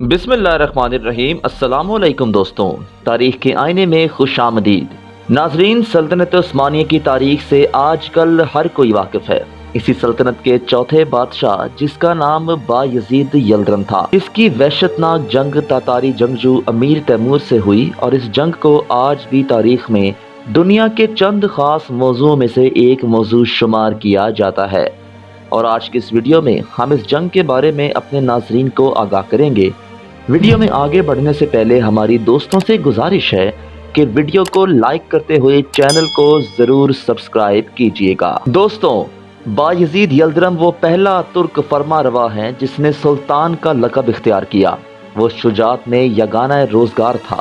بسم اللہ الرحمن الرحیم۔ السلام علیکم دوستوں۔ تاریخ کے آئینے میں خوش آمدید۔ ناظرین، سلطنت عثمانیہ کی تاریخ سے آج کل ہر کوئی واقف ہے۔ اسی سلطنت کے چوتھے بادشاہ، جس کا نام با یزید یلدرم تھا۔ اس کی وحشتناک جنگ تاتاری جنگجو امیر تیمور سے ہوئی اور اس جنگ کو آج بھی تاریخ میں دنیا کے چند خاص موضوع میں سے ایک موضوع شمار کیا جاتا ہے۔ اور آج کی اس ویڈیو میں ہم اس جنگ کے بارے میں اپنے ناظرین کو آگاہ کریں گے۔ ویڈیو میں آگے بڑھنے سے پہلے ہماری دوستوں سے گزارش ہے کہ ویڈیو کو لائک کرتے ہوئے چینل کو ضرور سبسکرائب کیجیے گا۔ دوستوں با یزید یلدرم وہ پہلا ترک فرما روا ہے جس نے سلطان کا لقب اختیار کیا۔ وہ شجاعت میں یگانہ روزگار تھا۔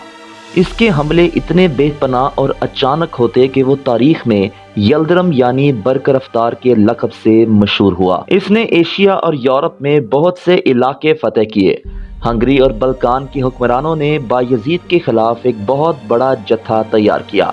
اس کے حملے اتنے بے پناہ اور اچانک ہوتے کہ وہ تاریخ میں یلدرم یعنی برکرفتار کے لقب سے مشہور ہوا۔ اس نے ایشیا اور یورپ میں بہت سے علاقے فتح کیے۔ ہنگری اور بلکان کے حکمرانوں نے با یزید کے خلاف ایک بہت بڑا جتھا تیار کیا۔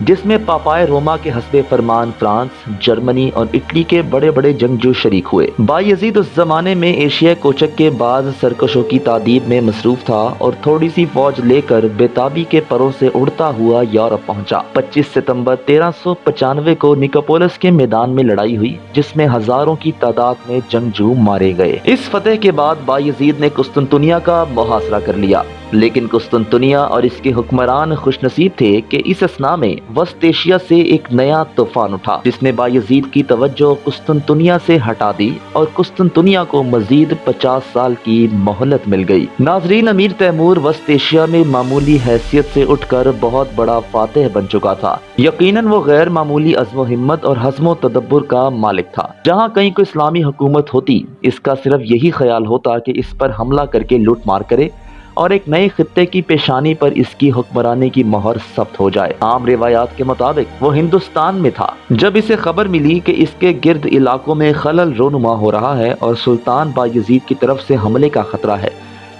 جس میں پاپائے روما کے حسب فرمان فرانس، جرمنی اور اٹلی کے بڑے بڑے جنگجو شریک ہوئے۔ با یزید اس زمانے میں ایشیا کوچک کے بعض سرکشوں کی تعدیب میں مصروف تھا اور تھوڑی سی فوج لے کر بیتابی کے پروں سے اڑتا ہوا یورپ پہنچا۔ پچیس ستمبر تیرہ سو پچانوے کو نکوپولس کے میدان میں لڑائی ہوئی، جس میں ہزاروں کی تعداد میں جنگجو مارے گئے۔ اس فتح کے بعد با یزید نے قسطنطنیہ کا محاصرہ کر لیا۔ لیکن قسطنطنیہ اور اس کے حکمران خوش نصیب تھے کہ اس اسنا میں وسط ایشیا سے ایک نیا طوفان اٹھا، جس نے بایزید کی توجہ قسطنطنیہ سے ہٹا دی اور قسطنطنیہ کو مزید پچاس سال کی مہلت مل گئی۔ ناظرین، امیر تیمور وسط ایشیا میں معمولی حیثیت سے اٹھ کر بہت بڑا فاتح بن چکا تھا۔ یقیناً وہ غیر معمولی عزم و ہمت اور حزم و تدبر کا مالک تھا۔ جہاں کہیں کوئی اسلامی حکومت ہوتی، اس کا صرف یہی خیال ہوتا کہ اس پر حملہ کر کے لوٹ مار کرے۔ اور ایک نئے خطے کی پیشانی پر اس کی حکمرانی کی مہر ثبت ہو جائے۔ عام روایات کے مطابق وہ ہندوستان میں تھا۔ جب اسے خبر ملی کہ اس کے گرد علاقوں میں خلل رونما ہو رہا ہے اور سلطان بایزید کی طرف سے حملے کا خطرہ ہے،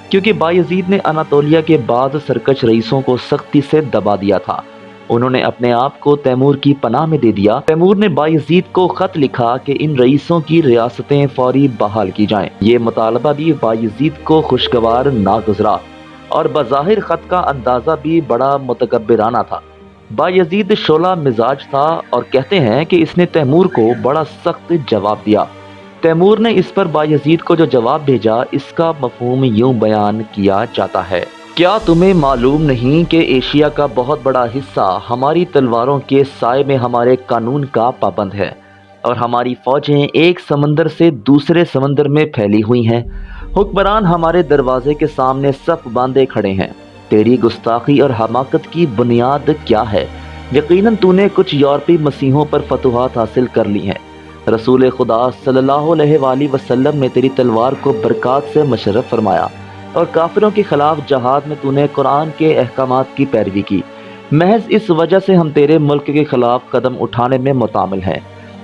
کیونکہ بایزید نے اناتولیا کے بعض سرکش رئیسوں کو سختی سے دبا دیا تھا۔ انہوں نے اپنے آپ کو تیمور کی پناہ میں دے دیا۔ تیمور نے بایزید کو خط لکھا کہ ان رئیسوں کی ریاستیں فوری بحال کی جائیں۔ یہ مطالبہ بھی بایزید کو خوشگوار نہ گزرا اور بظاہر خط کا اندازہ بھی بڑا متکبرانہ تھا۔ بایزید شولہ مزاج تھا اور کہتے ہیں کہ اس نے تیمور کو بڑا سخت جواب دیا۔ تیمور نے اس پر بایزید کو جو جواب بھیجا، اس کا مفہوم یوں بیان کیا جاتا ہے۔ کیا تمہیں معلوم نہیں کہ ایشیا کا بہت بڑا حصہ ہماری تلواروں کے سائے میں ہمارے قانون کا پابند ہے اور ہماری فوجیں ایک سمندر سے دوسرے سمندر میں پھیلی ہوئی ہیں۔ حکمران ہمارے دروازے کے سامنے صف باندھے کھڑے ہیں۔ تیری گستاخی اور حماقت کی بنیاد کیا ہے؟ یقیناً تو نے کچھ یورپی مسیحوں پر فتوحات حاصل کر لی ہیں۔ رسول خدا صلی اللہ علیہ وآلہ وسلم نے تیری تلوار کو برکات سے مشرف فرمایا۔ اور کافروں کے خلاف جہاد میں تو نے قرآن کے احکامات کی پیروی کی۔ محض اس وجہ سے ہم تیرے ملک کے خلاف قدم اٹھانے میں متعمل ہیں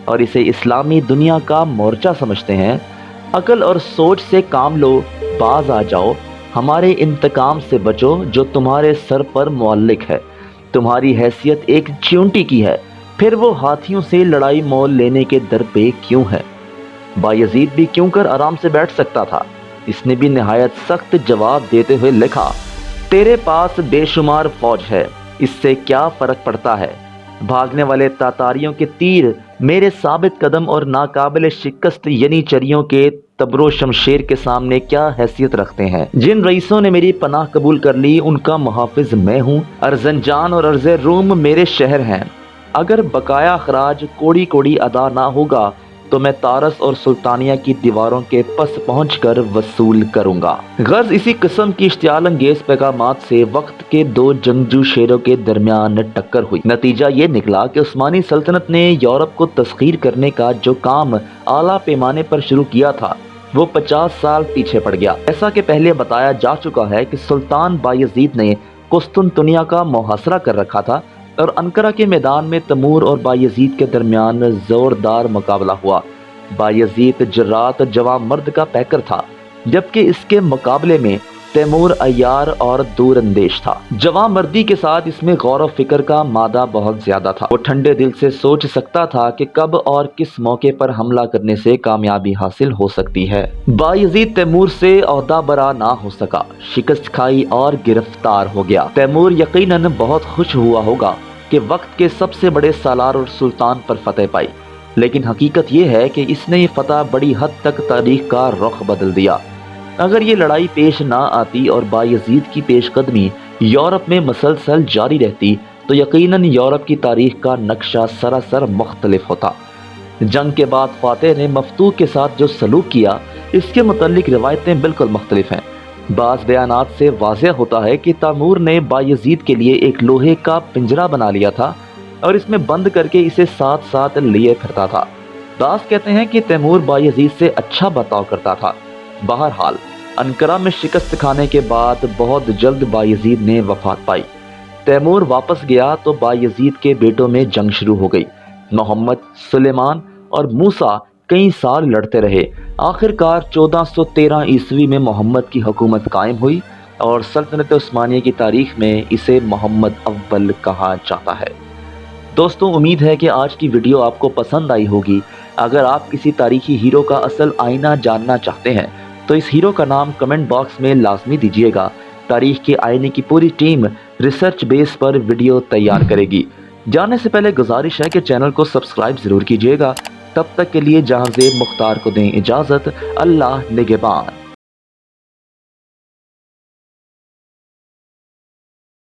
اور اسے اسلامی دنیا کا مورچہ سمجھتے ہیں۔ عقل اور سوچ سے کام لو، باز آ جاؤ۔ ہمارے انتقام سے بچو جو تمہارے سر پر معلق ہے۔ تمہاری حیثیت ایک چیونٹی کی ہے۔ پھر وہ ہاتھیوں سے لڑائی مول لینے کے در پہ کیوں ہے؟ بایزید بھی کیوں کر آرام سے بیٹھ سکتا تھا؟ اس نے بھی نہایت سخت جواب دیتے ہوئے لکھا، تیرے پاس بے شمار فوج ہے، اس سے کیا فرق پڑتا ہے؟ بھاگنے والے تاتاریوں کے تیر میرے ثابت قدم اور ناقابل شکست یعنی چریوں کے تبر و شمشیر کے سامنے کیا حیثیت رکھتے ہیں؟ جن رئیسوں نے میری پناہ قبول کر لی، ان کا محافظ میں ہوں۔ ارزنجان اور ارز روم میرے شہر ہیں۔ اگر بقایا اخراج کوڑی کوڑی ادا نہ ہوگا تو میں تارس اور سلطانیہ کی دیواروں کے پس پہنچ کر وصول کروں گا۔ غرض اسی قسم کی اشتعال انگیز پیغامات سے وقت کے دو جنگجو شیروں کے درمیان ٹکر ہوئی۔ نتیجہ یہ نکلا کہ عثمانی سلطنت نے یورپ کو تسخیر کرنے کا جو کام اعلیٰ پیمانے پر شروع کیا تھا، وہ پچاس سال پیچھے پڑ گیا۔ ایسا کہ پہلے بتایا جا چکا ہے کہ سلطان بایزید نے قسطنطنیہ کا محاصرہ کر رکھا تھا اور انکرہ کے میدان میں تمور اور بایزید کے درمیان زوردار مقابلہ ہوا۔ بایزید جرات جوان مرد کا پیکر تھا، جبکہ اس کے مقابلے میں تیمور ایار اور دور اندیش تھا۔ جوان مردی کے ساتھ اس میں غور و فکر کا مادہ بہت زیادہ تھا۔ وہ ٹھنڈے دل سے سوچ سکتا تھا کہ کب اور کس موقع پر حملہ کرنے سے کامیابی حاصل ہو سکتی ہے۔ بایزید تیمور سے عہدہ برا نہ ہو سکا، شکست کھائی اور گرفتار ہو گیا۔ تیمور یقیناً بہت خوش ہوا ہوگا۔ کہ وقت کے سب سے بڑے سالار اور سلطان پر فتح پائی۔ لیکن حقیقت یہ ہے کہ اس نے یہ فتح بڑی حد تک تاریخ کا رخ بدل دیا۔ اگر یہ لڑائی پیش نہ آتی اور بایزید کی پیش قدمی یورپ میں مسلسل جاری رہتی، تو یقیناً یورپ کی تاریخ کا نقشہ سراسر مختلف ہوتا۔ جنگ کے بعد فاتح نے مفتوح کے ساتھ جو سلوک کیا، اس کے متعلق روایتیں بالکل مختلف ہیں۔ بعض بیانات سے واضح ہوتا ہے کہ تامور نے بایزید کے لیے ایک لوہے کا پنجرہ بنا لیا تھا اور اس میں بند کر کے اسے ساتھ ساتھ لیے پھرتا تھا۔ داس کہتے ہیں کہ تیمور بایزید سے اچھا بتاؤ کرتا تھا۔ بہرحال انکرہ میں شکست کھانے کے بعد بہت جلد بایزید نے وفات پائی۔ تیمور واپس گیا تو بایزید کے بیٹوں میں جنگ شروع ہو گئی۔ محمد، سلیمان اور موسیٰ کئی سال لڑتے رہے۔ آخر کار چودہ سو تیرہ عیسوی میں محمد کی حکومت قائم ہوئی اور سلطنت عثمانیہ کی تاریخ میں اسے محمد اول کہا جاتا ہے۔ دوستوں امید ہے کہ آج کی ویڈیو آپ کو پسند آئی ہوگی۔ اگر آپ کسی تاریخی ہیرو کا اصل آئینہ جاننا چاہتے ہیں، تو اس ہیرو کا نام کمنٹ باکس میں لازمی دیجیے گا۔ تاریخ کے آئینے کی پوری ٹیم ریسرچ بیس پر ویڈیو تیار کرے گی۔ جانے سے پہلے گزارش ہے کہ چینل کو سبسکرائب ضرور کیجیے گا۔ تب تک کے لیے جہاں زیب مختار کو دیں اجازت اللہ نگبان